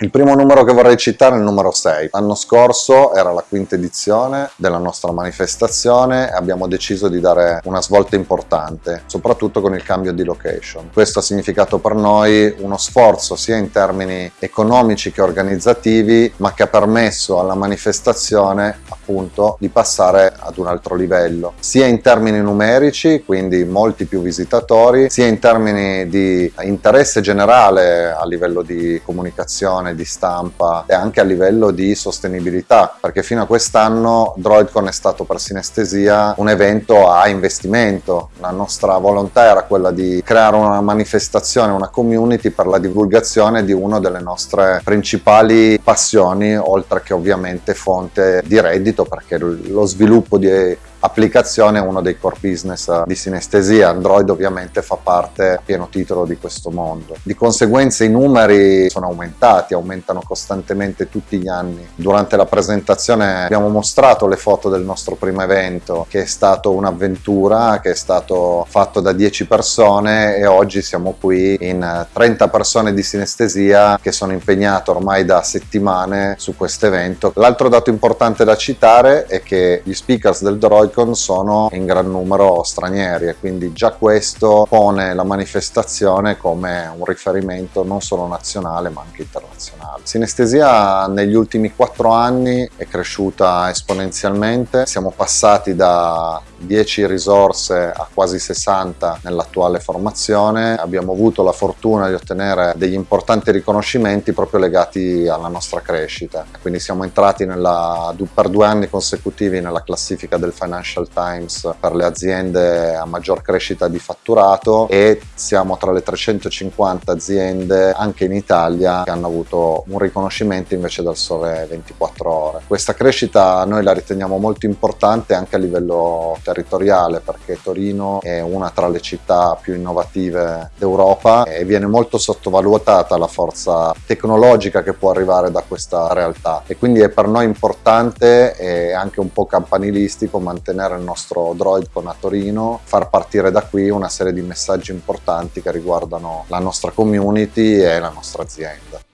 Il primo numero che vorrei citare è il numero 6. L'anno scorso era la quinta edizione della nostra manifestazione e abbiamo deciso di dare una svolta importante, soprattutto con il cambio di location. Questo ha significato per noi uno sforzo sia in termini economici che organizzativi, ma che ha permesso alla manifestazione appunto di passare ad un altro livello, sia in termini numerici, quindi molti più visitatori, sia in termini di interesse generale a livello di comunicazione produzione, di stampa e anche a livello di sostenibilità perché fino a quest'anno DroidCon è stato per sinestesia un evento a investimento. La nostra volontà era quella di creare una manifestazione, una community per la divulgazione di una delle nostre principali passioni oltre che ovviamente fonte di reddito perché lo sviluppo di applicazione è uno dei core business di sinestesia, Android ovviamente fa parte a pieno titolo di questo mondo. Di conseguenza i numeri sono aumentati, aumentano costantemente tutti gli anni. Durante la presentazione abbiamo mostrato le foto del nostro primo evento che è stato un'avventura, che è stato fatto da 10 persone e oggi siamo qui in 30 persone di sinestesia che sono impegnate ormai da settimane su questo evento. L'altro dato importante da citare è che gli speakers del Droid Joy-Con sono in gran numero stranieri e quindi già questo pone la manifestazione come un riferimento non solo nazionale ma anche internazionale. Sinestesia negli ultimi quattro anni è cresciuta esponenzialmente, siamo passati da 10 risorse a quasi 60 nell'attuale formazione, abbiamo avuto la fortuna di ottenere degli importanti riconoscimenti proprio legati alla nostra crescita, quindi siamo entrati nella, per due anni consecutivi nella classifica del Financial Financial Times per le aziende a maggior crescita di fatturato e siamo tra le 350 aziende anche in Italia che hanno avuto un riconoscimento invece dal sole 24 ore. Questa crescita noi la riteniamo molto importante anche a livello territoriale perché Torino è una tra le città più innovative d'Europa e viene molto sottovalutata la forza tecnologica che può arrivare da questa realtà e quindi è per noi importante e anche un po' campanilistico mantenere mantenere il nostro Droid con a Torino, far partire da qui una serie di messaggi importanti che riguardano la nostra community e la nostra azienda.